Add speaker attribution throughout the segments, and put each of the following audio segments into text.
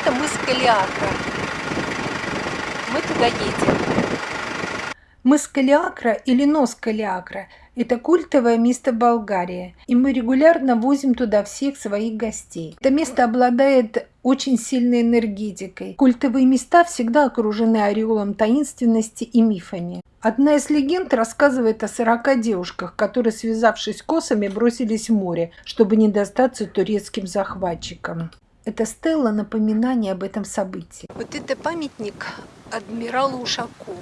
Speaker 1: это мыс Калиакра. Мы туда едем.
Speaker 2: Мыс Калиакра или нос Калиакра – это культовое место Болгарии, и мы регулярно возим туда всех своих гостей. Это место обладает очень сильной энергетикой. Культовые места всегда окружены ореолом таинственности и мифами. Одна из легенд рассказывает о 40 девушках, которые, связавшись косами, бросились в море, чтобы не достаться турецким захватчикам. Это стелла напоминание об этом событии.
Speaker 1: Вот это памятник адмиралу Ушакову.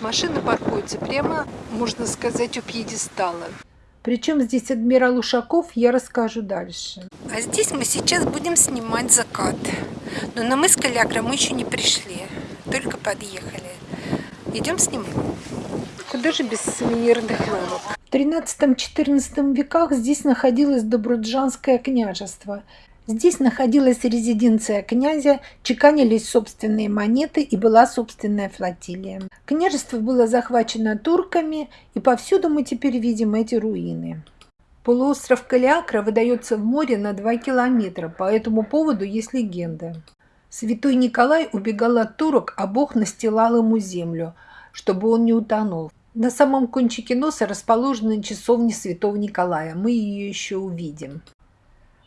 Speaker 1: Машина паркуется прямо, можно сказать, у пьедестала.
Speaker 2: Причем здесь адмирал Ушаков, я расскажу дальше.
Speaker 1: А здесь мы сейчас будем снимать закат. Но на мыс Калякра мы еще не пришли, только подъехали. Идем снимать. Куда же без сувенирных лавок?
Speaker 2: В 13-14 веках здесь находилось Добруджанское княжество. Здесь находилась резиденция князя, чеканились собственные монеты и была собственная флотилия. Княжество было захвачено турками, и повсюду мы теперь видим эти руины. Полуостров Калиакра выдается в море на 2 километра, по этому поводу есть легенда. Святой Николай убегал от турок, а Бог настилал ему землю, чтобы он не утонул. На самом кончике носа расположена часовня Святого Николая. Мы ее еще увидим.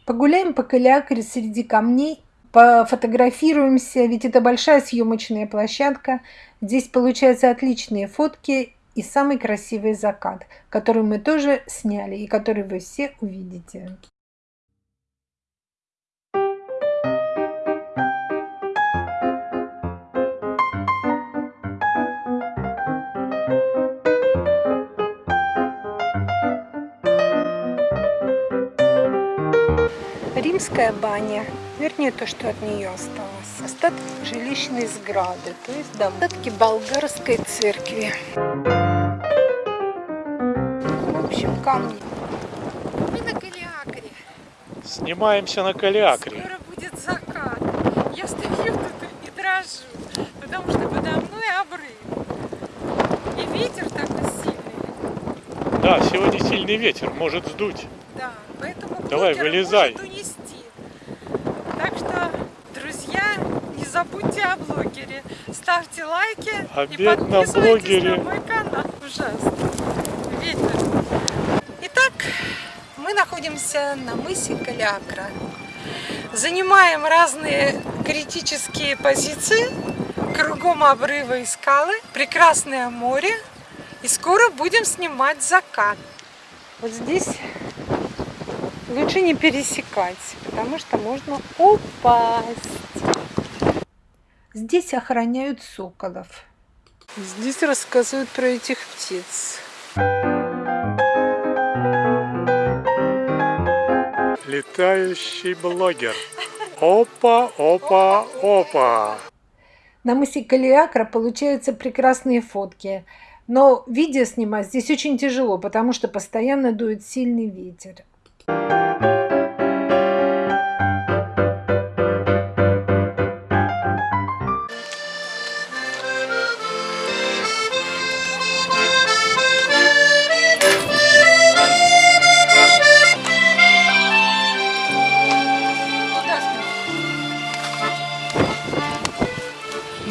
Speaker 2: Погуляем по Калиакре среди камней, пофотографируемся, ведь это большая съемочная площадка. Здесь получаются отличные фотки и самый красивый закат, который мы тоже сняли и который вы все увидите.
Speaker 1: Римская баня, вернее то, что от нее осталось. Остатки жилищной сграды, то есть да, остатки болгарской церкви. В общем, камни. Мы на Калиакре.
Speaker 3: Снимаемся на Калиакре.
Speaker 1: Скоро будет закат. Я стою тут и дрожу, потому что подо мной обрыв. И ветер такой сильный.
Speaker 3: Да, сегодня сильный ветер, может сдуть.
Speaker 1: Да, поэтому
Speaker 3: Давай, вылезай.
Speaker 1: может унести. Так что, друзья, не забудьте о блогере. Ставьте лайки и
Speaker 3: Обед на
Speaker 1: подписывайтесь
Speaker 3: блогере.
Speaker 1: на мой канал. Ужасно. Ветер. Итак, мы находимся на мысе Калиакра. Занимаем разные критические позиции. Кругом обрывы и скалы. Прекрасное море. И скоро будем снимать закат. Вот здесь лучше не пересекать, потому что можно упасть.
Speaker 2: Здесь охраняют соколов.
Speaker 1: Здесь рассказывают про этих птиц.
Speaker 3: Летающий блогер. Опа, опа, опа.
Speaker 2: На мысе Калиакра получаются прекрасные фотки. Но видео снимать здесь очень тяжело, потому что постоянно дует сильный ветер.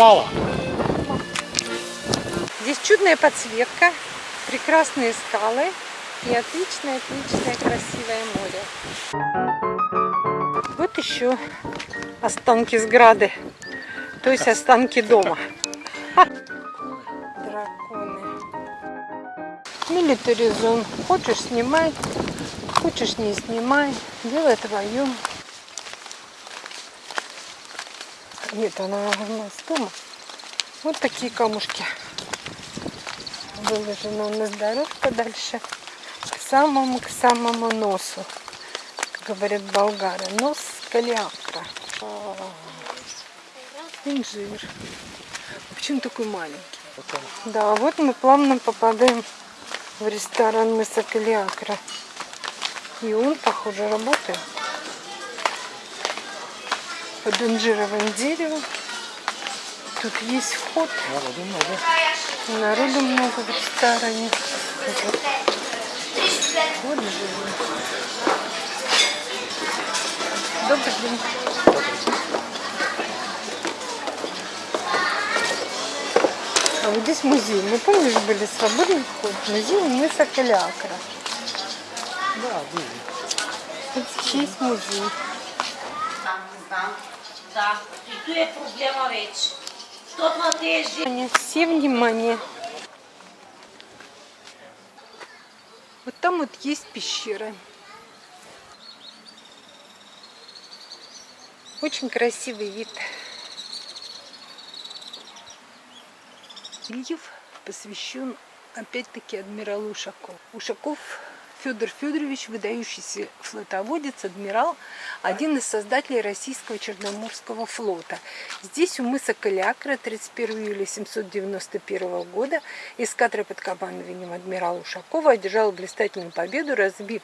Speaker 3: Мало.
Speaker 1: Здесь чудная подсветка, прекрасные скалы и отличное, отличное, красивое море. Вот еще останки сграды, то есть останки дома. Драконы. Милитаризон. Хочешь снимай, хочешь не снимай. Дело твое. Нет, она у нас дома. Вот такие камушки. Выложена у нас дорожка дальше к самому, к самому носу. Как говорят болгары. Нос калиакра. Инжир. Почему такой маленький? Да, вот мы плавно попадаем в ресторан Мыса Калиакра. И он, похоже, работает под инжировым деревом. Тут есть вход.
Speaker 3: Народу много.
Speaker 1: Народу много в ресторане. Вот. Вот же. Добрый день. А вот здесь музей. Мы помнишь, были свободный вход. Музей мыса Калиакра.
Speaker 3: Да, были.
Speaker 1: Вот здесь музей.
Speaker 4: Да, и tu е проблема вече. Tot на тези
Speaker 1: Внимание, Все внимание. Вот там вот есть пещера. Очень красивый вид. Ильев посвящен опять-таки адмиралу Ушакову. Ушаков Федор Федорович, выдающийся флотоводец, адмирал, один из создателей российского Черноморского флота. Здесь у мыса Калиакра 31 июля 791 года эскадра под командованием адмирала Ушакова одержала блистательную победу, разбив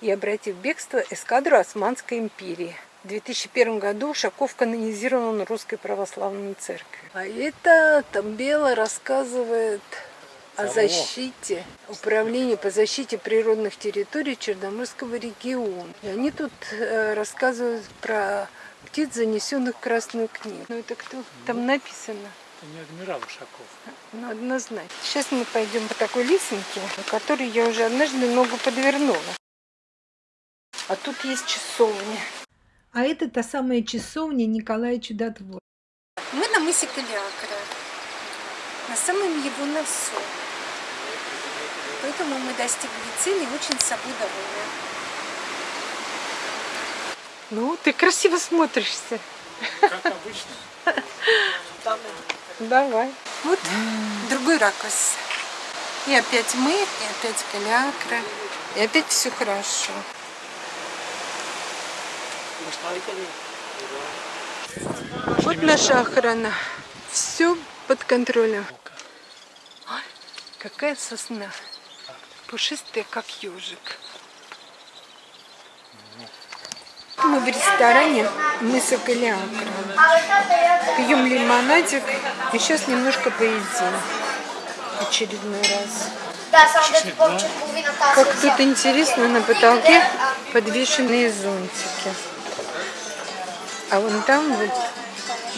Speaker 1: и обратив бегство эскадру Османской империи. В 2001 году Ушаков канонизирован Русской Православной Церковью. А это Тамбела рассказывает о защите, управлении по защите природных территорий Черноморского региона. И они тут э, рассказывают про птиц, занесенных в Красную книгу. Ну это кто? Там написано.
Speaker 3: Это не адмирал Ушаков.
Speaker 1: Ну, однозначно. Сейчас мы пойдем по такой лесенке, на которой я уже однажды ногу подвернула. А тут есть часовня.
Speaker 2: А это та самая часовня Николая Чудотвора.
Speaker 1: Мы на мысе Калиакра, на самом его носу. Поэтому мы достигли цели и очень собой довольны. Ну, ты красиво смотришься.
Speaker 3: Как обычно.
Speaker 1: Давай. Вот другой ракурс. И опять мы, и опять Калиакра. И опять все хорошо. Вот наша охрана. Все под контролем. Ой, какая сосна. Пушистая, как ежик. Мы в ресторане мыса Калиакра. Пьем лимонадик. И сейчас немножко поедим. Очередной раз. Как тут интересно, на потолке подвешенные зонтики. А вон там вот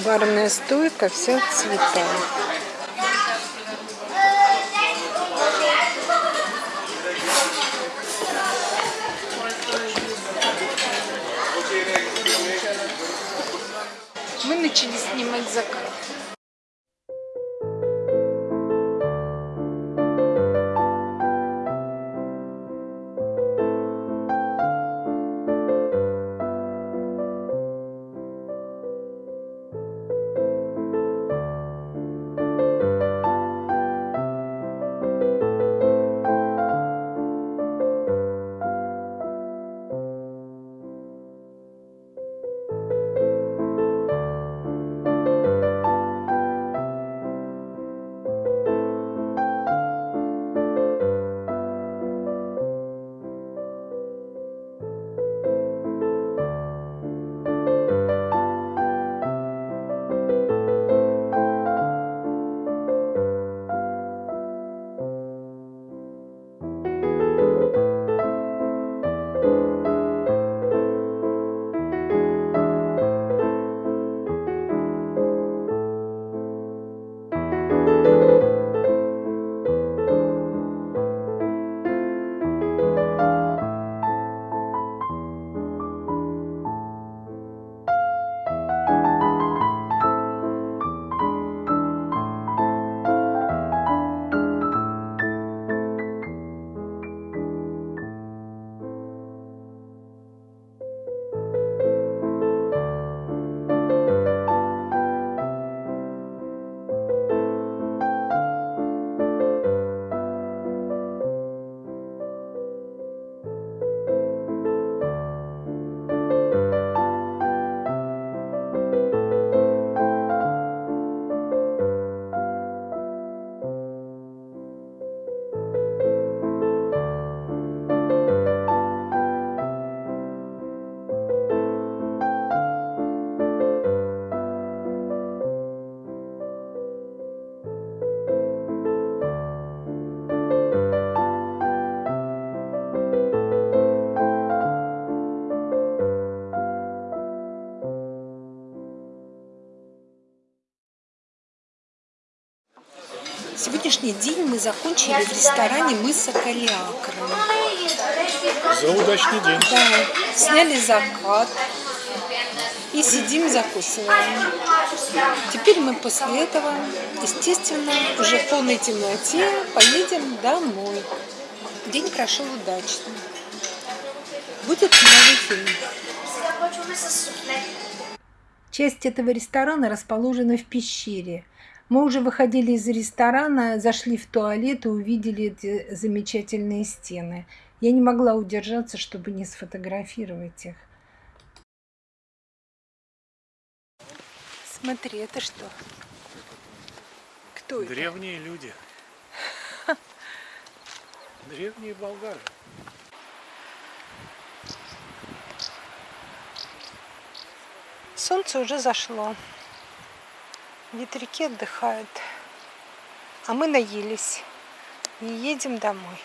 Speaker 1: барная стойка, вся в цветах. Мы начали снимать закат. Сегодняшний день мы закончили в ресторане мыса Калиакра.
Speaker 3: За удачный день.
Speaker 1: Да, сняли закат и сидим закусываем. Теперь мы после этого, естественно, уже в полной темноте поедем домой. День прошел удачно. Будет новый фильм.
Speaker 2: Часть этого ресторана расположена в пещере. Мы уже выходили из ресторана, зашли в туалет и увидели эти замечательные стены. Я не могла удержаться, чтобы не сфотографировать их.
Speaker 1: Смотри, это что? Кто это?
Speaker 3: Древние люди. Древние болгары.
Speaker 1: Солнце уже зашло. Ветряки отдыхают. А мы наелись и едем домой.